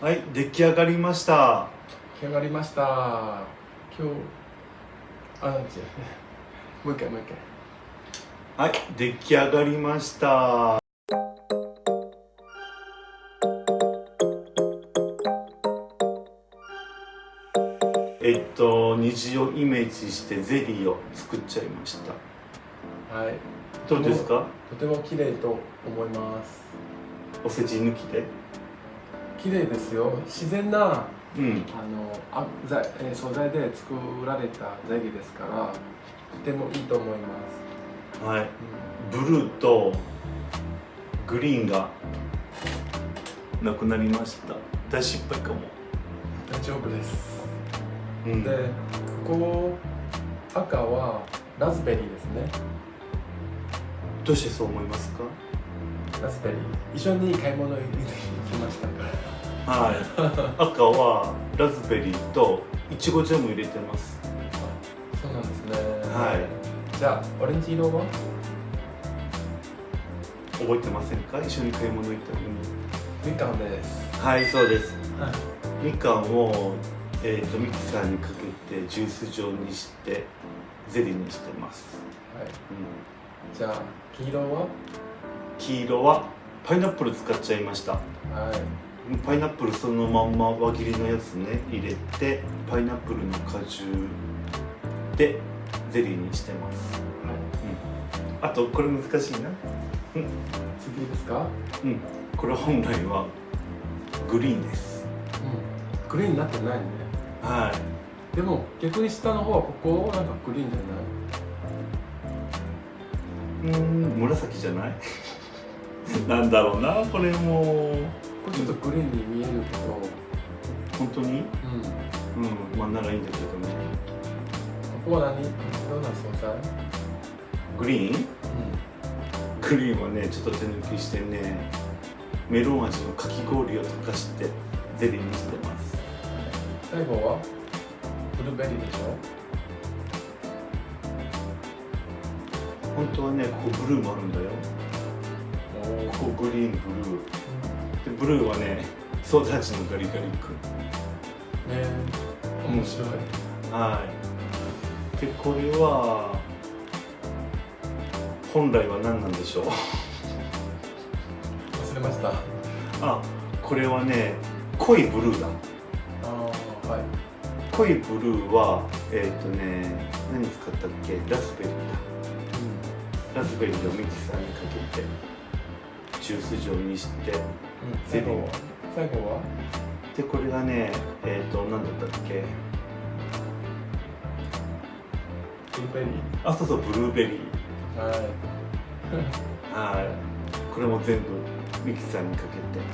はい出来上がりました。出来上がりました。今日あ違う。もう一回もう一回。はい出来上がりました。えっと虹をイメージしてゼリーを作っちゃいました。はい。どうですか？とても綺麗と思います。お世辞抜きで？綺麗ですよ。自然なうん。あのあ材えー素材で作られたゼリーですからとてもいいと思います、はい。うん。ブルーとグリーンがなくなりました。大失敗かも、大丈夫です。うん、でここ赤はラズベリーですね。どうしてそう思いますか？ラズベリー。一緒に買い物に行きましたからはい。赤はラズベリーといちごジャム入れてます。そうなんですね。はい。じゃあオレンジ色は？覚えてませんか？一緒に買い物行ったのに。みかんです。はいそうです。はい。みかんを、えー、とミキサーにかけてジュース状にしてゼリーにしてます、はい。うん、じゃあ黄色は？黄色はパイナップル使っちゃいました。はいパイナップルそのまんま輪切りのやつね入れてパイナップルの果汁でゼリーにしてます。あとこれ難しいな。次ですか？うん。これ本来はグリーンです。うん。グリーンになってないね。はい。でも逆に下の方はここなんかグリーンじゃない？うーん紫じゃない？なんだろうなこれもこれちょっとグリーンに見えるけど。本当に？うん。うん。まあならいいんだけどね。ここは何？どんな素材グリーン？うグリーンはねちょっと手抜きしてねメロン味のかき氷を溶かしてゼリーにしてます。最後はブルーベリーでしょ？本当はねここブルーもあるんだよ。おここグリーンブルーでブルーはねソーダ味のガリガリ君。ね面白い。はい。でこれは本来は何なんでしょう？忘れました。あこれはね濃いブルーだ。ああはい。濃いブルーはえっ、とね何使ったっけ？ラズベリーだ。ラズベリーをミキサーにかけてジュース状にしてうん。最後は。最後は？でこれがねえっ、と何だったっけ？ブルーベリあそうそうブルーベリー。ーはい。はい。これも全部ミキサーにかけて、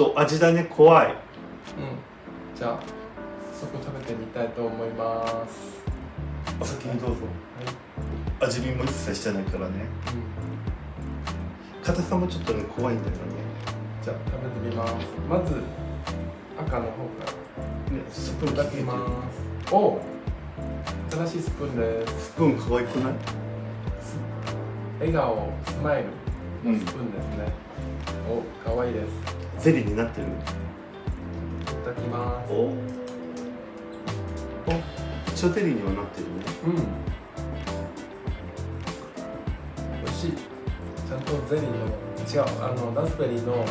と味だね怖い。うん。じゃあ早速食べてみたいと思います。お先にどうぞ。はい。味見も一切してないからね。うん。硬さもちょっとね怖いんだよね。じゃあ食べてみます。まず赤の方から。ねスプーンいただきます。お新しいスプーンです。スプーン可愛くない？す笑顔スマイルうんスプーンですね、お可愛いです。ゼリーになってる。いただきます。お。お一応ゼリーにはなってるね。うん。美味しい。ちゃんとゼリーの違うあのラズベリーの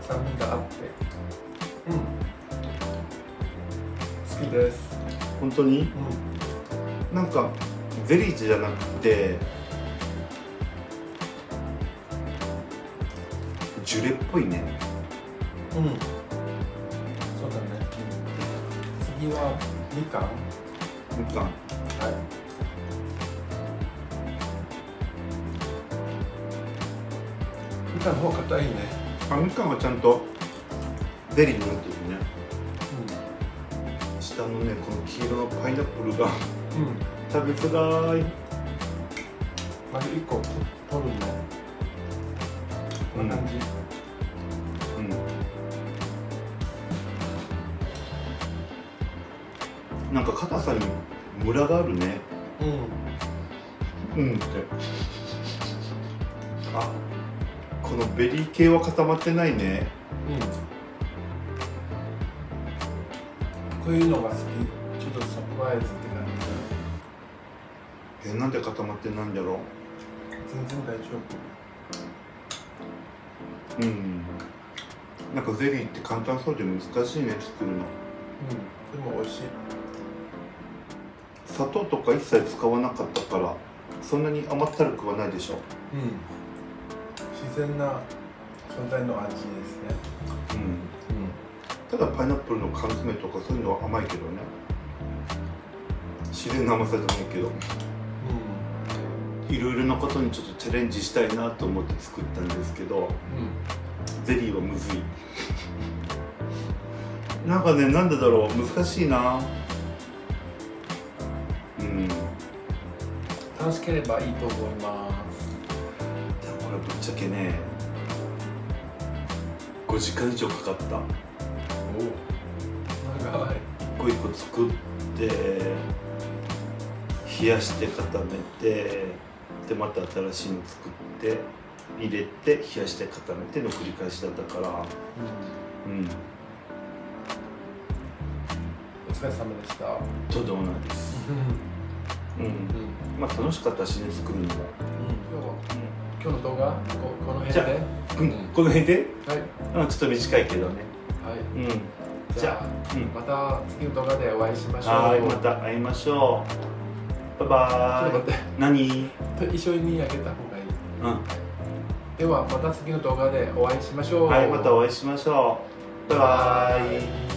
酸味があって。うん。好きです。本当に？うなんかゼリーじゃなくてジュレっぽいね。んうん。そうだね。次はみかん。はみかん。い。みかんの方硬いね。あみかんはちゃんとゼリーになってるね。下のねこの黄色のパイナップルがうん。うん。食べづらい。まず1個取るのこんな感じ、うん。なんか硬さにムラがあるね。うん。うんって。あこのベリー系は固まってないね。うん。こういうのが好き。ちょっとサプライズって感えなんで固まってないんだろじ全然大丈夫ううんなんかゼリーって簡単そうで難しいね作るの。うんでも美味しい。砂糖とか一切使わなかったからそんなに甘ったるくはないでしょ。うん。自然な存在の味ですね。うん。うん。ただパイナップルの缶詰とかそういうのは甘いけどね。自然な甘さじゃないけどいろいろなことにちょっとチャレンジしたいなと思って作ったんですけどうん。ゼリーはむずい。なんかねなんでだろう？難しいな。うん。楽しければいいと思います。あこれぶっちゃけね5時間以上かかった。お長い。一個一個作って冷やして固めてでまた新しいの作って入れて冷やして固めての繰り返しだったから。うん。お疲れ様でした。とんでもないです。うん。うん。まあ楽しかったしね作るのも、今日は今日の動画？ここの辺で？うん、この辺で、はうん、ちょっと短いけどね。い。うん。じゃじゃあうん。また次の動画でお会いしましょう。はいまた会いましょうバイバイ。ちょっと待って。何？と一緒にあげた方がいい。うん。ではまた次の動画でお会いしましょう。はいまたお会いしましょう。バイバイ。イ